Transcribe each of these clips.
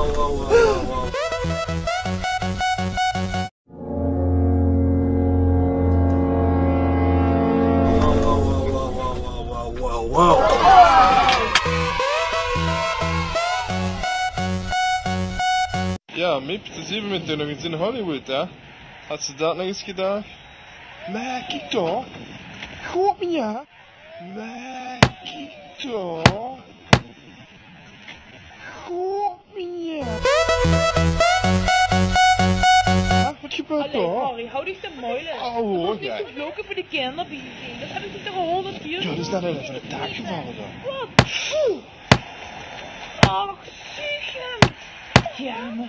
wow, wow, wow. Ja, Mip, da sind wir mit denen jetzt in Hollywood, ja? Hast du da noch was gedacht? Maar kijk toch. Goed me ja. Maar kijk Wat gebeurt er? hoor. Harry, hou dich de moeilijk. Oh hoor, jij. niet te vloeken voor de kinderbieten. Dat hebben ze toch al honderd keer. Ja, dat is net even een taak gevallen dan. Wat? Ach, zeg hem. Jammer.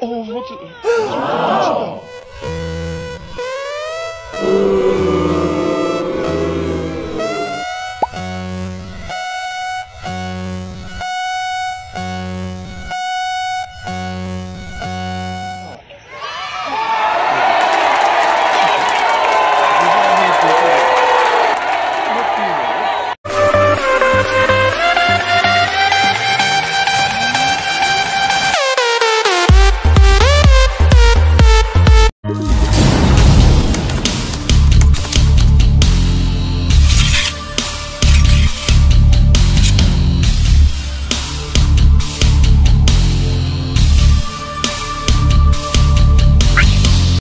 哦好吃好吃